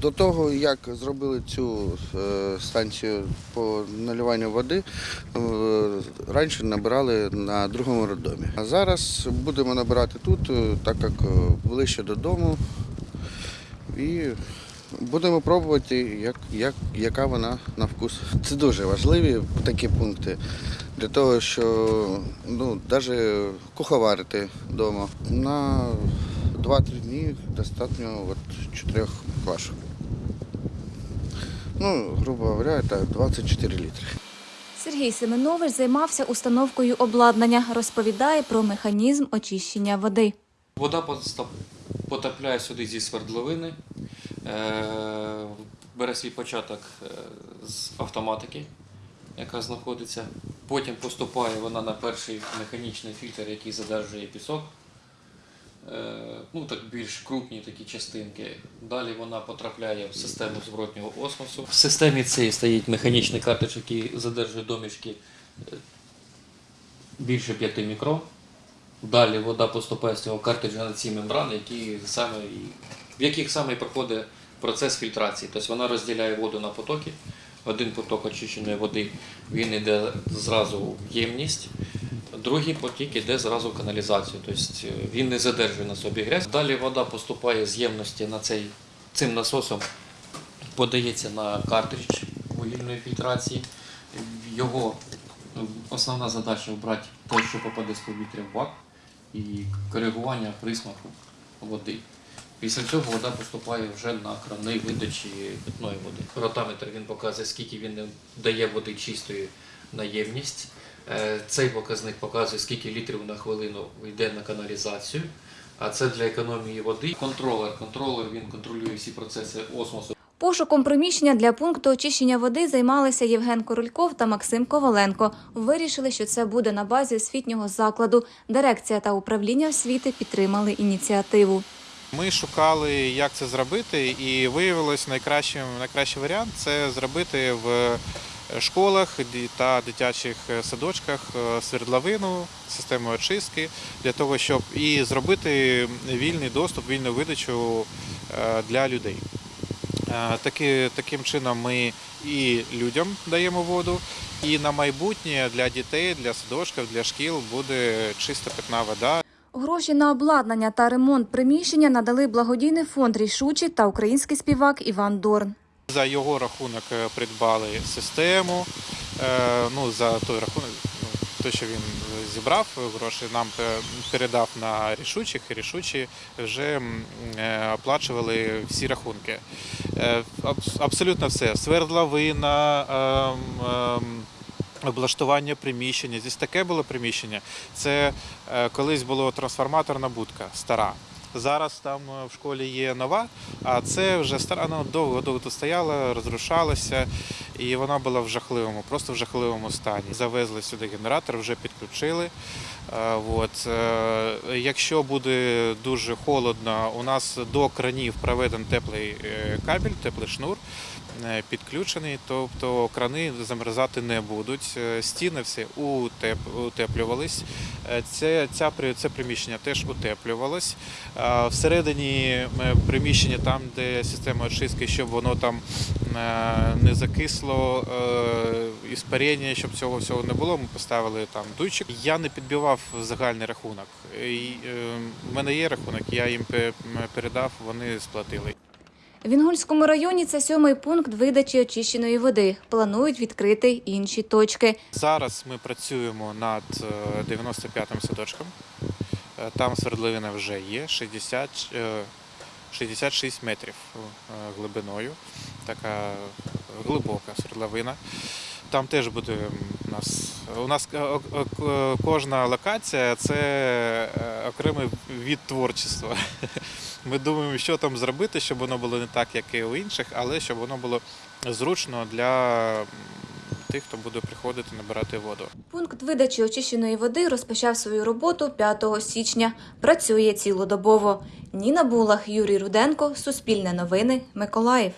До того, як зробили цю е, станцію по наливанню води, е, раніше набирали на другому роддомі. А зараз будемо набирати тут, е, так як ближче додому. І будемо пробувати, як, як, яка вона на вкус. Це дуже важливі такі пункти для того, що ну, навіть куховарити вдома. На 2-3 дні достатньо от, 4 квашок. Ну, грубо говоря, це 24 літри. Сергій Семенович займався установкою обладнання, розповідає про механізм очищення води. Вода потрапляє сюди зі свердловини, е, бере свій початок е, з автоматики, яка знаходиться. Потім поступає вона на перший механічний фільтр, який задержує пісок. Е, Ну, так більш крупні такі частинки. Далі вона потрапляє в систему зворотнього осмосу. В системі цій стоїть механічний картridж, який задержує домішки е, більше 5 мікрон. Далі вода поступає з цього картриджа на ці мембрани, які саме, в яких саме проходить процес фільтрації. Тобто вона розділяє воду на потоки. Один поток очищеної води він йде зразу в ємність, другий потік йде зразу в каналізацію. Тобто е, він не задержує на собі грязь. Далі вода поступає з ємності на цей, цим насосом, подається на картридж вугільної фільтрації. Його е, основна задача обрати те, що попаде з повітря в бак і коригування присмаку води. Після цього вода поступає вже на крани видачі питної води. Ротаметр він показує, скільки він дає води чистої на ємність. Е, Цей показник показує, скільки літрів на хвилину йде на каналізацію. А це для економії води. Контролер. Контролер він контролює всі процеси осмосу. Пошуком приміщення для пункту очищення води займалися Євген Корольков та Максим Коваленко. Вирішили, що це буде на базі освітнього закладу. Дирекція та управління освіти підтримали ініціативу. Ми шукали, як це зробити, і виявилось найкращим найкращий варіант це зробити в школах та дитячих садочках е, свердловину, систему очистки для того, щоб і зробити вільний доступ, вільну видачу е, для людей. Е, Таки, таким чином ми і людям даємо воду, і на майбутнє для дітей, для садочків, для шкіл буде чиста питна вода. Гроші на обладнання та ремонт приміщення надали благодійний фонд Рішучі та український співак Іван Дорн. За його рахунок е, придбали систему. е, Ну, за той рахунок, ну, те, що він зібрав гроші, нам е, передав на рішучих, і рішучі вже оплачували всі рахунки. Абсолютно все. Свердловина, ем, ем, облаштування приміщення. Здесь таке було приміщення. Це колись було трансформаторна будка стара. Зараз там е, в школі є нова, а це вже стара, вона довго довго тут стояла, розрушалася, і вона була в жахливому, просто в жахливому стані. Завезли сюди генератор, вже підключили. Е, От. е, Якщо буде дуже холодно, у нас до кранів проведен теплий кабель, теплий шнур підключений, тобто крани замерзати не будуть. Е, Стіни утеп- утеплювались. Е, Це, ця, це приміщення теж утеплювалось. Всередині е, приміщення, там, де система очистки, щоб воно там е, не закисло, е, іспарення, щоб цього всього не було, ми поставили там дуйчик. Я не підбивав загальний рахунок. Е, В мене є рахунок, я їм пе- передав, вони сплатили. В Інгульському районі це сьомий пункт видачі очищеної води. Планують відкрити інші точки. Зараз ми працюємо над е, 95-м садочком. Е, Там свердловина вже є 60, е, 66 метрів е, глибиною. Така глибока свердловина. Там теж буде у нас. У нас е, о- кожна локація це е, окремий від творчества. Ми думаємо, що там зробити, щоб воно було не так, як і у інших, але щоб воно було зручно для тих, хто буде приходити набирати воду. Пункт видачі очищеної води розпочав свою роботу 5 січня. Працює цілодобово. Ніна Булах, Юрій Руденко, Суспільне новини, Миколаїв.